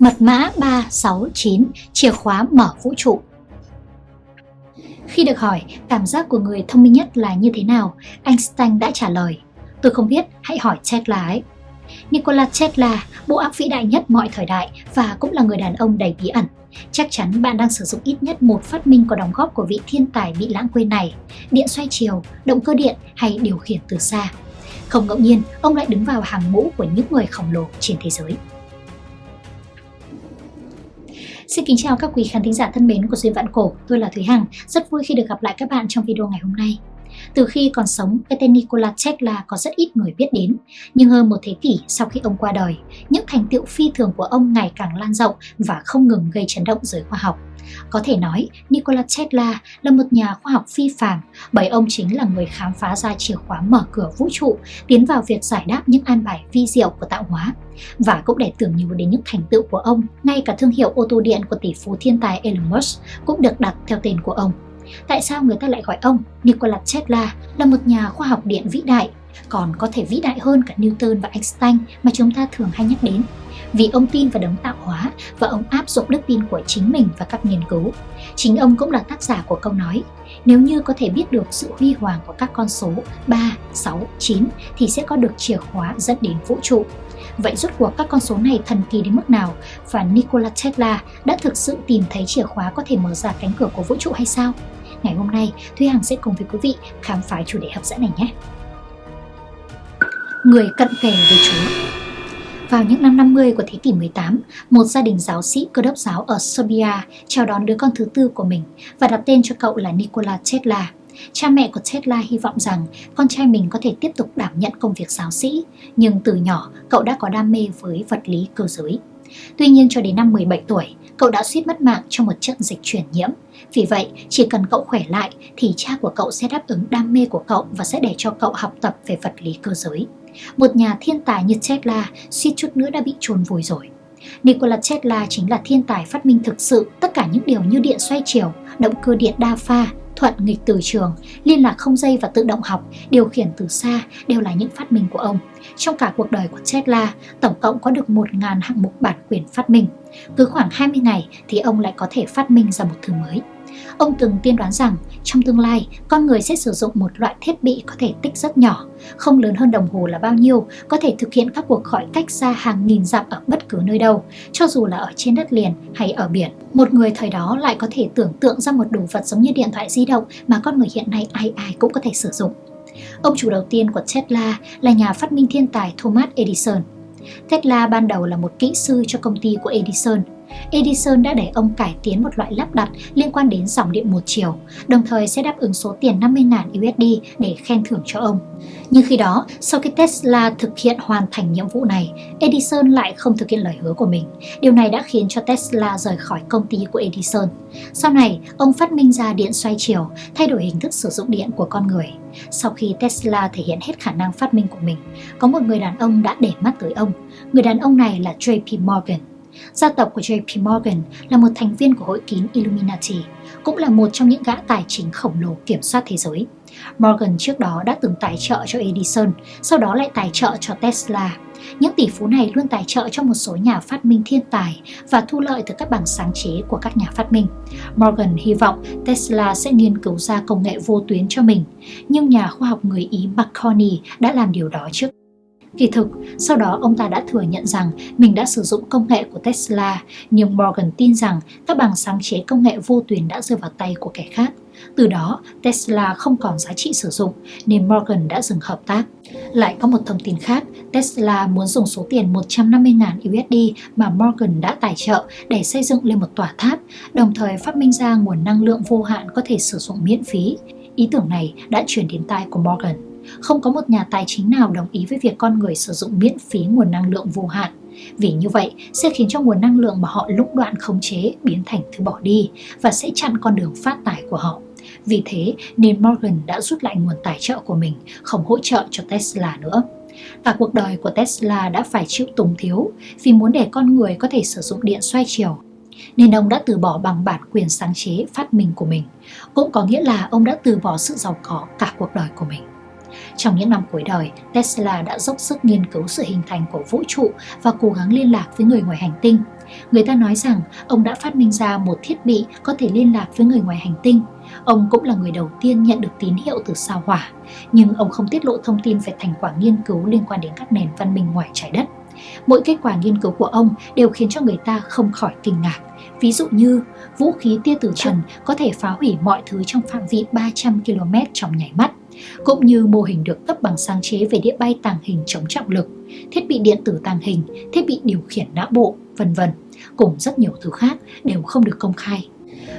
Mật mã 369, chìa khóa mở vũ trụ. Khi được hỏi cảm giác của người thông minh nhất là như thế nào, Einstein đã trả lời, tôi không biết, hãy hỏi Tesla ấy. Nikola Tesla, bộ óc vĩ đại nhất mọi thời đại và cũng là người đàn ông đầy bí ẩn. Chắc chắn bạn đang sử dụng ít nhất một phát minh có đóng góp của vị thiên tài bị lãng quên này, điện xoay chiều, động cơ điện hay điều khiển từ xa. Không ngẫu nhiên, ông lại đứng vào hàng ngũ của những người khổng lồ trên thế giới. Xin kính chào các quý khán thính giả thân mến của Duyên Vạn Cổ, tôi là Thúy Hằng, rất vui khi được gặp lại các bạn trong video ngày hôm nay. Từ khi còn sống, cái tên Nikola Tesla có rất ít người biết đến, nhưng hơn một thế kỷ sau khi ông qua đời, những thành tựu phi thường của ông ngày càng lan rộng và không ngừng gây chấn động giới khoa học. Có thể nói, Nikola Tesla là một nhà khoa học phi phàm bởi ông chính là người khám phá ra chìa khóa mở cửa vũ trụ, tiến vào việc giải đáp những an bài vi diệu của tạo hóa. Và cũng để tưởng nhớ đến những thành tựu của ông, ngay cả thương hiệu ô tô điện của tỷ phú thiên tài Elon Musk cũng được đặt theo tên của ông. Tại sao người ta lại gọi ông Nikola Tesla là một nhà khoa học điện vĩ đại, còn có thể vĩ đại hơn cả Newton và Einstein mà chúng ta thường hay nhắc đến? Vì ông tin vào đấng tạo hóa và ông áp dụng đức tin của chính mình và các nghiên cứu. Chính ông cũng là tác giả của câu nói nếu như có thể biết được sự huy hoàng của các con số 3, 6, 9 thì sẽ có được chìa khóa dẫn đến vũ trụ. Vậy rốt cuộc các con số này thần kỳ đến mức nào và Nikola Tesla đã thực sự tìm thấy chìa khóa có thể mở ra cánh cửa của vũ trụ hay sao? Ngày hôm nay, Thúy Hằng sẽ cùng với quý vị khám phá chủ đề hấp dẫn này nhé. Người cận kề với Chúa vào những năm 50 của thế kỷ 18, một gia đình giáo sĩ cơ đốc giáo ở Serbia chào đón đứa con thứ tư của mình và đặt tên cho cậu là Nikola Tesla. Cha mẹ của Tesla hy vọng rằng con trai mình có thể tiếp tục đảm nhận công việc giáo sĩ, nhưng từ nhỏ cậu đã có đam mê với vật lý cơ giới. Tuy nhiên cho đến năm 17 tuổi, cậu đã suýt mất mạng trong một trận dịch chuyển nhiễm. Vì vậy, chỉ cần cậu khỏe lại thì cha của cậu sẽ đáp ứng đam mê của cậu và sẽ để cho cậu học tập về vật lý cơ giới. Một nhà thiên tài như Tesla suýt chút nữa đã bị chôn vùi rồi. Nikola Tesla chính là thiên tài phát minh thực sự tất cả những điều như điện xoay chiều, động cơ điện đa pha, thuận nghịch từ trường, liên lạc không dây và tự động học, điều khiển từ xa đều là những phát minh của ông. Trong cả cuộc đời của Tesla, tổng cộng có được 1.000 hạng mục bản quyền phát minh. Cứ khoảng 20 ngày thì ông lại có thể phát minh ra một thứ mới. Ông từng tiên đoán rằng trong tương lai, con người sẽ sử dụng một loại thiết bị có thể tích rất nhỏ, không lớn hơn đồng hồ là bao nhiêu, có thể thực hiện các cuộc gọi cách xa hàng nghìn dặm ở bất cứ nơi đâu, cho dù là ở trên đất liền hay ở biển. Một người thời đó lại có thể tưởng tượng ra một đồ vật giống như điện thoại di động mà con người hiện nay ai ai cũng có thể sử dụng. Ông chủ đầu tiên của Tesla là nhà phát minh thiên tài Thomas Edison. Tesla ban đầu là một kỹ sư cho công ty của Edison. Edison đã để ông cải tiến một loại lắp đặt liên quan đến dòng điện một chiều, đồng thời sẽ đáp ứng số tiền 50.000 USD để khen thưởng cho ông. Nhưng khi đó, sau khi Tesla thực hiện hoàn thành nhiệm vụ này, Edison lại không thực hiện lời hứa của mình. Điều này đã khiến cho Tesla rời khỏi công ty của Edison. Sau này, ông phát minh ra điện xoay chiều, thay đổi hình thức sử dụng điện của con người. Sau khi Tesla thể hiện hết khả năng phát minh của mình, có một người đàn ông đã để mắt tới ông. Người đàn ông này là JP Morgan. Gia tộc của JP Morgan là một thành viên của hội kín Illuminati, cũng là một trong những gã tài chính khổng lồ kiểm soát thế giới. Morgan trước đó đã từng tài trợ cho Edison, sau đó lại tài trợ cho Tesla. Những tỷ phú này luôn tài trợ cho một số nhà phát minh thiên tài và thu lợi từ các bằng sáng chế của các nhà phát minh. Morgan hy vọng Tesla sẽ nghiên cứu ra công nghệ vô tuyến cho mình, nhưng nhà khoa học người Ý Marconi đã làm điều đó trước Kỳ thực, sau đó ông ta đã thừa nhận rằng mình đã sử dụng công nghệ của Tesla, nhưng Morgan tin rằng các bằng sáng chế công nghệ vô tuyến đã rơi vào tay của kẻ khác. Từ đó, Tesla không còn giá trị sử dụng nên Morgan đã dừng hợp tác. Lại có một thông tin khác, Tesla muốn dùng số tiền 150.000 USD mà Morgan đã tài trợ để xây dựng lên một tòa tháp, đồng thời phát minh ra nguồn năng lượng vô hạn có thể sử dụng miễn phí. Ý tưởng này đã chuyển đến tai của Morgan. Không có một nhà tài chính nào đồng ý với việc con người sử dụng miễn phí nguồn năng lượng vô hạn. Vì như vậy sẽ khiến cho nguồn năng lượng mà họ lũng đoạn khống chế biến thành thứ bỏ đi và sẽ chặn con đường phát tài của họ. Vì thế nên Morgan đã rút lại nguồn tài trợ của mình, không hỗ trợ cho Tesla nữa. Cả cuộc đời của Tesla đã phải chịu túng thiếu vì muốn để con người có thể sử dụng điện xoay chiều nên ông đã từ bỏ bằng bản quyền sáng chế phát minh của mình. Cũng có nghĩa là ông đã từ bỏ sự giàu có cả cuộc đời của mình. Trong những năm cuối đời, Tesla đã dốc sức nghiên cứu sự hình thành của vũ trụ và cố gắng liên lạc với người ngoài hành tinh. Người ta nói rằng ông đã phát minh ra một thiết bị có thể liên lạc với người ngoài hành tinh. Ông cũng là người đầu tiên nhận được tín hiệu từ sao hỏa, nhưng ông không tiết lộ thông tin về thành quả nghiên cứu liên quan đến các nền văn minh ngoài trái đất. Mỗi kết quả nghiên cứu của ông đều khiến cho người ta không khỏi kinh ngạc. Ví dụ như vũ khí tia tử trần có thể phá hủy mọi thứ trong phạm vi 300 km trong nháy mắt cũng như mô hình được cấp bằng sáng chế về đĩa bay tàng hình chống trọng lực, thiết bị điện tử tàng hình, thiết bị điều khiển não bộ, vân vân, cùng rất nhiều thứ khác đều không được công khai.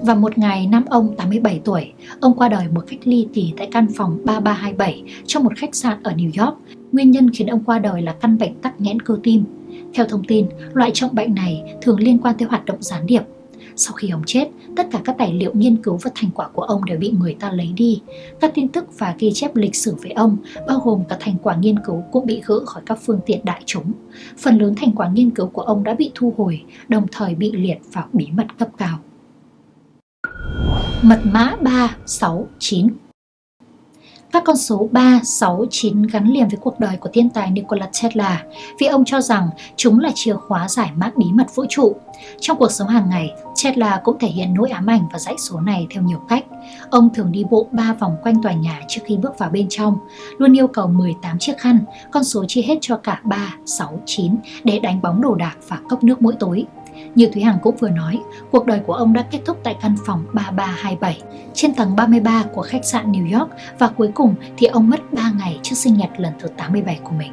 Và một ngày năm ông 87 tuổi, ông qua đời một cách ly kỳ tại căn phòng 3327 trong một khách sạn ở New York. Nguyên nhân khiến ông qua đời là căn bệnh tắc nghẽn cơ tim. Theo thông tin, loại trọng bệnh này thường liên quan tới hoạt động gián điệp sau khi ông chết, tất cả các tài liệu nghiên cứu và thành quả của ông đều bị người ta lấy đi. Các tin tức và ghi chép lịch sử về ông, bao gồm cả thành quả nghiên cứu cũng bị gỡ khỏi các phương tiện đại chúng. Phần lớn thành quả nghiên cứu của ông đã bị thu hồi, đồng thời bị liệt vào bí mật cấp cao. Mật mã 369 các con số 3, 6, 9 gắn liền với cuộc đời của thiên tài Nikola Tesla vì ông cho rằng chúng là chìa khóa giải mã bí mật vũ trụ. Trong cuộc sống hàng ngày, Tesla cũng thể hiện nỗi ám ảnh và dãy số này theo nhiều cách. Ông thường đi bộ 3 vòng quanh tòa nhà trước khi bước vào bên trong, luôn yêu cầu 18 chiếc khăn, con số chia hết cho cả 3, 6, 9 để đánh bóng đồ đạc và cốc nước mỗi tối. Như Thúy Hằng cũng vừa nói, cuộc đời của ông đã kết thúc tại căn phòng 3327 trên tầng 33 của khách sạn New York và cuối cùng thì ông mất 3 ngày trước sinh nhật lần thứ 87 của mình.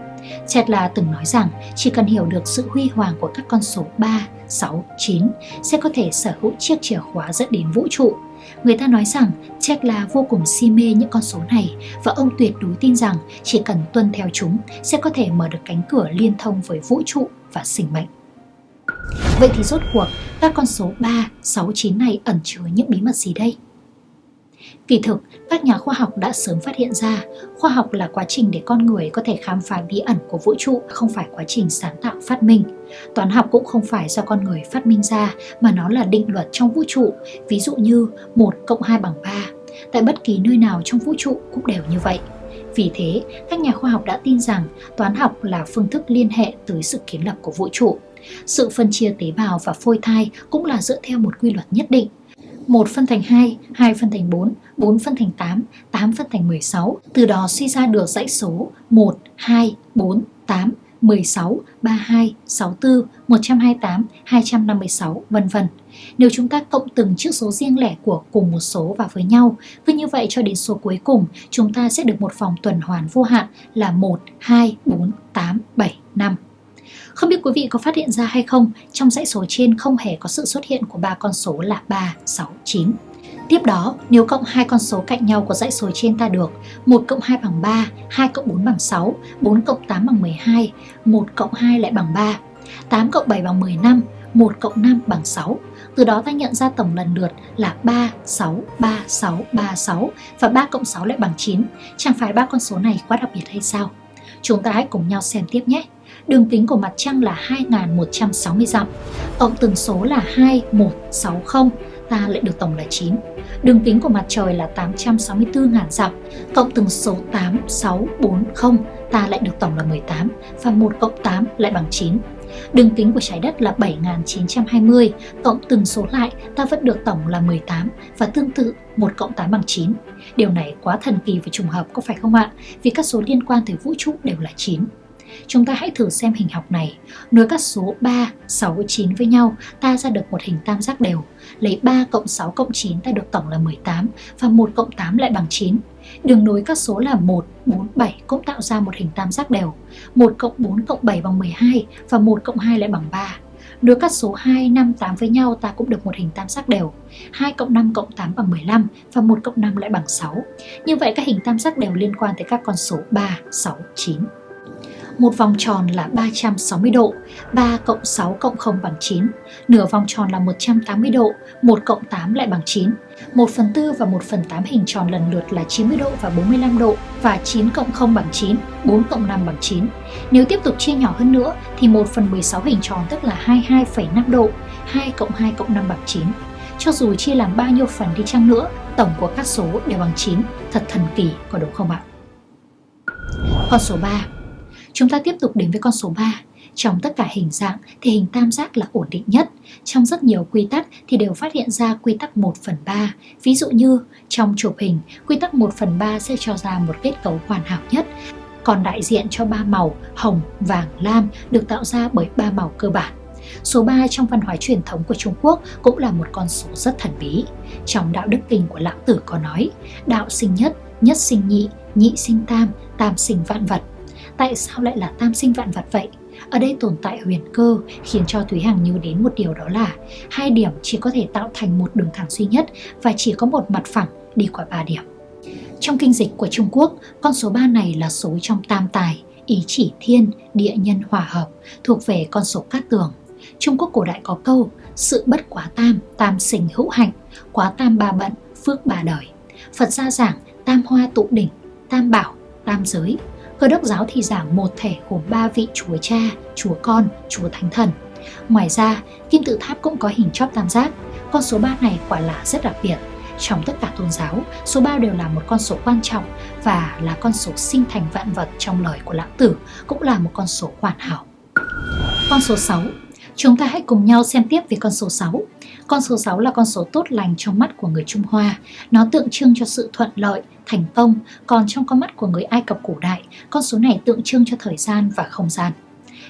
Tesla từng nói rằng chỉ cần hiểu được sự huy hoàng của các con số 3, 6, 9 sẽ có thể sở hữu chiếc chìa khóa dẫn đến vũ trụ. Người ta nói rằng Tesla vô cùng si mê những con số này và ông tuyệt đối tin rằng chỉ cần tuân theo chúng sẽ có thể mở được cánh cửa liên thông với vũ trụ và sinh mệnh. Vậy thì rốt cuộc các con số 3, 6, 9 này ẩn chứa những bí mật gì đây? Kỳ thực, các nhà khoa học đã sớm phát hiện ra khoa học là quá trình để con người có thể khám phá bí ẩn của vũ trụ, không phải quá trình sáng tạo phát minh. Toán học cũng không phải do con người phát minh ra mà nó là định luật trong vũ trụ, ví dụ như 1 cộng 2 bằng 3. Tại bất kỳ nơi nào trong vũ trụ cũng đều như vậy. Vì thế, các nhà khoa học đã tin rằng toán học là phương thức liên hệ tới sự kiến lập của vũ trụ. Sự phân chia tế bào và phôi thai cũng là dựa theo một quy luật nhất định. 1 phân thành 2, 2 phân thành 4, 4 phân thành 8, 8 phân thành 16. Từ đó suy ra được dãy số 1, 2, 4, 8, 16, 32, 64, 128, 256, vân vân. Nếu chúng ta cộng từng chữ số riêng lẻ của cùng một số vào với nhau, cứ như vậy cho đến số cuối cùng, chúng ta sẽ được một vòng tuần hoàn vô hạn là 1, 2, 4, 8, 7, 5. Không biết quý vị có phát hiện ra hay không, trong dãy số trên không hề có sự xuất hiện của ba con số là 3, 6, 9. Tiếp đó, nếu cộng hai con số cạnh nhau của dãy số trên ta được 1 cộng 2 bằng 3, 2 cộng 4 bằng 6, 4 cộng 8 bằng 12, 1 cộng 2 lại bằng 3, 8 cộng 7 bằng 15, 1 cộng 5 bằng 6. Từ đó ta nhận ra tổng lần lượt là 3, 6, 3, 6, 3, 6 và 3 cộng 6 lại bằng 9. Chẳng phải ba con số này quá đặc biệt hay sao? Chúng ta hãy cùng nhau xem tiếp nhé. Đường kính của mặt trăng là 2160 dặm. Cộng từng số là 2160, ta lại được tổng là 9. Đường kính của mặt trời là 864.000 dặm. Cộng từng số 8640, ta lại được tổng là 18 và 1 cộng 8 lại bằng 9. Đường kính của trái đất là 7920, cộng từng số lại ta vẫn được tổng là 18 và tương tự 1 cộng 8 bằng 9. Điều này quá thần kỳ và trùng hợp có phải không ạ? Vì các số liên quan tới vũ trụ đều là 9. Chúng ta hãy thử xem hình học này. Nối các số 3, 6, 9 với nhau, ta ra được một hình tam giác đều. Lấy 3 cộng 6 cộng 9 ta được tổng là 18 và 1 cộng 8 lại bằng 9. Đường nối các số là 1, 4, 7 cũng tạo ra một hình tam giác đều. 1 cộng 4 cộng 7 bằng 12 và 1 cộng 2 lại bằng 3. Nối các số 2, 5, 8 với nhau ta cũng được một hình tam giác đều. 2 cộng 5 cộng 8 bằng 15 và 1 cộng 5 lại bằng 6. Như vậy các hình tam giác đều liên quan tới các con số 3, 6, 9 một vòng tròn là 360 độ, 3 cộng 6 cộng 0 bằng 9, nửa vòng tròn là 180 độ, 1 cộng 8 lại bằng 9. 1 phần 4 và 1 phần 8 hình tròn lần lượt là 90 độ và 45 độ và 9 cộng 0 bằng 9, 4 cộng 5 bằng 9. Nếu tiếp tục chia nhỏ hơn nữa thì 1 phần 16 hình tròn tức là 22,5 độ, 2 cộng 2 cộng 5 bằng 9. Cho dù chia làm bao nhiêu phần đi chăng nữa, tổng của các số đều bằng 9, thật thần kỳ có đúng không ạ? Con số 3 Chúng ta tiếp tục đến với con số 3. Trong tất cả hình dạng thì hình tam giác là ổn định nhất. Trong rất nhiều quy tắc thì đều phát hiện ra quy tắc 1 phần 3. Ví dụ như trong chụp hình, quy tắc 1 phần 3 sẽ cho ra một kết cấu hoàn hảo nhất. Còn đại diện cho ba màu hồng, vàng, lam được tạo ra bởi ba màu cơ bản. Số 3 trong văn hóa truyền thống của Trung Quốc cũng là một con số rất thần bí. Trong đạo đức kinh của Lão Tử có nói, đạo sinh nhất, nhất sinh nhị, nhị sinh tam, tam sinh vạn vật. Tại sao lại là tam sinh vạn vật vậy? Ở đây tồn tại huyền cơ khiến cho Thúy Hằng nhớ đến một điều đó là hai điểm chỉ có thể tạo thành một đường thẳng duy nhất và chỉ có một mặt phẳng đi qua ba điểm. Trong kinh dịch của Trung Quốc, con số 3 này là số trong tam tài, ý chỉ thiên, địa nhân hòa hợp, thuộc về con số cát tường. Trung Quốc cổ đại có câu sự bất quá tam, tam sinh hữu hạnh, quá tam ba bận, phước ba đời. Phật gia giảng tam hoa tụ đỉnh, tam bảo, tam giới. Cơ đốc giáo thì giảng một thể gồm ba vị chúa cha, chúa con, chúa thánh thần. Ngoài ra, kim tự tháp cũng có hình chóp tam giác. Con số 3 này quả là rất đặc biệt. Trong tất cả tôn giáo, số 3 đều là một con số quan trọng và là con số sinh thành vạn vật trong lời của Lão Tử, cũng là một con số hoàn hảo. Con số 6 Chúng ta hãy cùng nhau xem tiếp về con số 6. Con số 6 là con số tốt lành trong mắt của người Trung Hoa. Nó tượng trưng cho sự thuận lợi, thành công, còn trong con mắt của người Ai Cập cổ đại, con số này tượng trưng cho thời gian và không gian.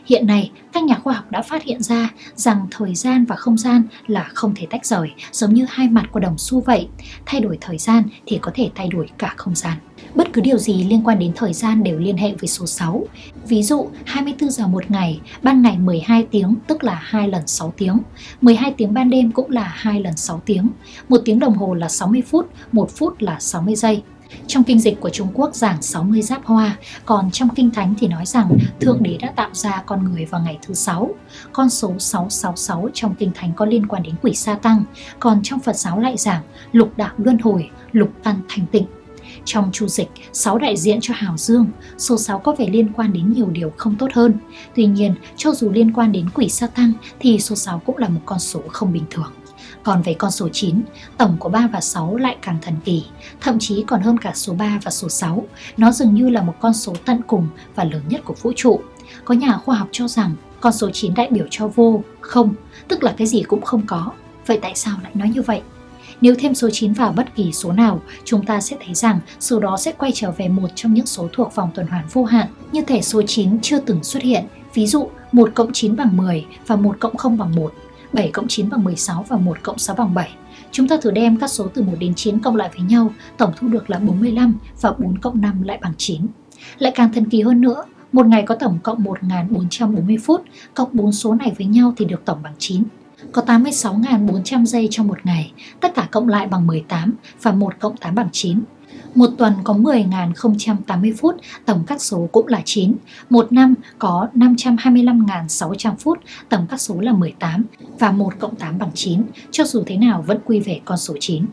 Hiện nay, các nhà khoa học đã phát hiện ra rằng thời gian và không gian là không thể tách rời, giống như hai mặt của đồng xu vậy. Thay đổi thời gian thì có thể thay đổi cả không gian. Bất cứ điều gì liên quan đến thời gian đều liên hệ với số 6. Ví dụ, 24 giờ một ngày, ban ngày 12 tiếng tức là 2 lần 6 tiếng. 12 tiếng ban đêm cũng là 2 lần 6 tiếng. Một tiếng đồng hồ là 60 phút, một phút là 60 giây. Trong kinh dịch của Trung Quốc giảng 60 giáp hoa, còn trong kinh thánh thì nói rằng Thượng Đế đã tạo ra con người vào ngày thứ sáu. Con số 666 trong kinh thánh có liên quan đến quỷ sa tăng, còn trong Phật giáo lại giảng lục đạo luân hồi, lục căn thành tịnh. Trong chu dịch, 6 đại diện cho hào dương, số 6 có vẻ liên quan đến nhiều điều không tốt hơn. Tuy nhiên, cho dù liên quan đến quỷ sa tăng thì số 6 cũng là một con số không bình thường. Còn về con số 9, tổng của 3 và 6 lại càng thần kỳ, thậm chí còn hơn cả số 3 và số 6. Nó dường như là một con số tận cùng và lớn nhất của vũ trụ. Có nhà khoa học cho rằng con số 9 đại biểu cho vô, không, tức là cái gì cũng không có. Vậy tại sao lại nói như vậy? Nếu thêm số 9 vào bất kỳ số nào, chúng ta sẽ thấy rằng số đó sẽ quay trở về một trong những số thuộc vòng tuần hoàn vô hạn, như thể số 9 chưa từng xuất hiện. Ví dụ, 1 cộng 9 bằng 10 và 1 cộng 0 bằng 1. 7 cộng 9 bằng 16 và 1 cộng 6 bằng 7. Chúng ta thử đem các số từ 1 đến 9 cộng lại với nhau, tổng thu được là 45 và 4 cộng 5 lại bằng 9. Lại càng thần kỳ hơn nữa, một ngày có tổng cộng 1.440 phút, cộng 4 số này với nhau thì được tổng bằng 9. Có 86.400 giây trong một ngày, tất cả cộng lại bằng 18 và 1 cộng 8 bằng 9. Một tuần có 10.080 phút, tổng các số cũng là 9. Một năm có 525.600 phút, tổng các số là 18 và 1 cộng 8 bằng 9, cho dù thế nào vẫn quy về con số 9.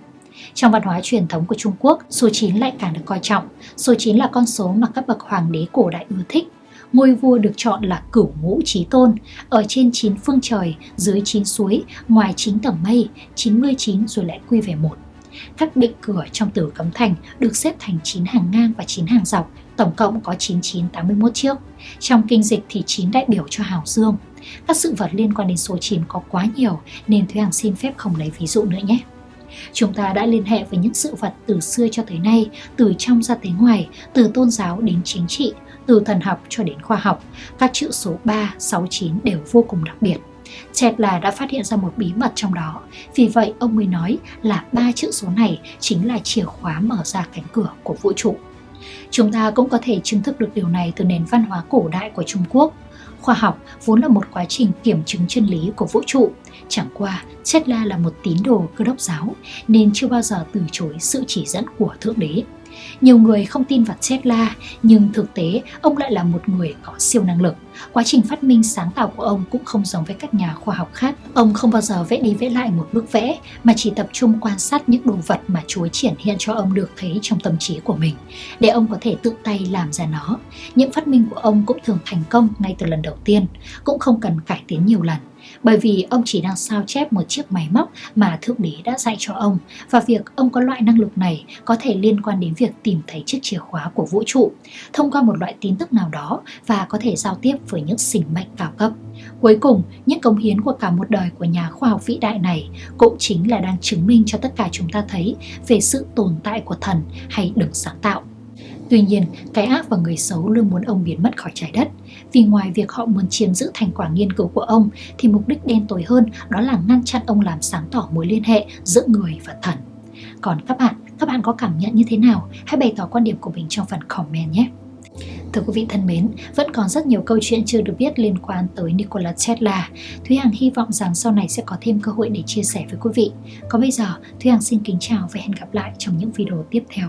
Trong văn hóa truyền thống của Trung Quốc, số 9 lại càng được coi trọng. Số 9 là con số mà các bậc hoàng đế cổ đại ưa thích. Ngôi vua được chọn là cửu ngũ trí tôn, ở trên 9 phương trời, dưới 9 suối, ngoài 9 tầng mây, 99 rồi lại quy về một. Các định cửa trong tử cấm thành được xếp thành 9 hàng ngang và 9 hàng dọc, tổng cộng có 9981 chiếc. Trong kinh dịch thì 9 đại biểu cho hào dương. Các sự vật liên quan đến số 9 có quá nhiều nên Thúy Hằng xin phép không lấy ví dụ nữa nhé. Chúng ta đã liên hệ với những sự vật từ xưa cho tới nay, từ trong ra tới ngoài, từ tôn giáo đến chính trị, từ thần học cho đến khoa học. Các chữ số 3, 6, 9 đều vô cùng đặc biệt. Tesla đã phát hiện ra một bí mật trong đó. Vì vậy ông mới nói là ba chữ số này chính là chìa khóa mở ra cánh cửa của vũ trụ. Chúng ta cũng có thể chứng thực được điều này từ nền văn hóa cổ đại của Trung Quốc. Khoa học vốn là một quá trình kiểm chứng chân lý của vũ trụ. Chẳng qua, Tesla là một tín đồ cơ đốc giáo nên chưa bao giờ từ chối sự chỉ dẫn của Thượng Đế. Nhiều người không tin vào Tesla, nhưng thực tế ông lại là một người có siêu năng lực. Quá trình phát minh sáng tạo của ông cũng không giống với các nhà khoa học khác. Ông không bao giờ vẽ đi vẽ lại một bức vẽ, mà chỉ tập trung quan sát những đồ vật mà Chúa triển hiện cho ông được thấy trong tâm trí của mình, để ông có thể tự tay làm ra nó. Những phát minh của ông cũng thường thành công ngay từ lần đầu tiên, cũng không cần cải tiến nhiều lần bởi vì ông chỉ đang sao chép một chiếc máy móc mà Thượng Đế đã dạy cho ông và việc ông có loại năng lực này có thể liên quan đến việc tìm thấy chiếc chìa khóa của vũ trụ thông qua một loại tin tức nào đó và có thể giao tiếp với những sinh mệnh cao cấp. Cuối cùng, những cống hiến của cả một đời của nhà khoa học vĩ đại này cũng chính là đang chứng minh cho tất cả chúng ta thấy về sự tồn tại của thần hay đấng sáng tạo. Tuy nhiên, cái ác và người xấu luôn muốn ông biến mất khỏi trái đất. Vì ngoài việc họ muốn chiếm giữ thành quả nghiên cứu của ông, thì mục đích đen tối hơn đó là ngăn chặn ông làm sáng tỏ mối liên hệ giữa người và thần. Còn các bạn, các bạn có cảm nhận như thế nào? Hãy bày tỏ quan điểm của mình trong phần comment nhé! Thưa quý vị thân mến, vẫn còn rất nhiều câu chuyện chưa được biết liên quan tới Nikola Tesla. Thúy Hằng hy vọng rằng sau này sẽ có thêm cơ hội để chia sẻ với quý vị. Còn bây giờ, Thúy Hằng xin kính chào và hẹn gặp lại trong những video tiếp theo.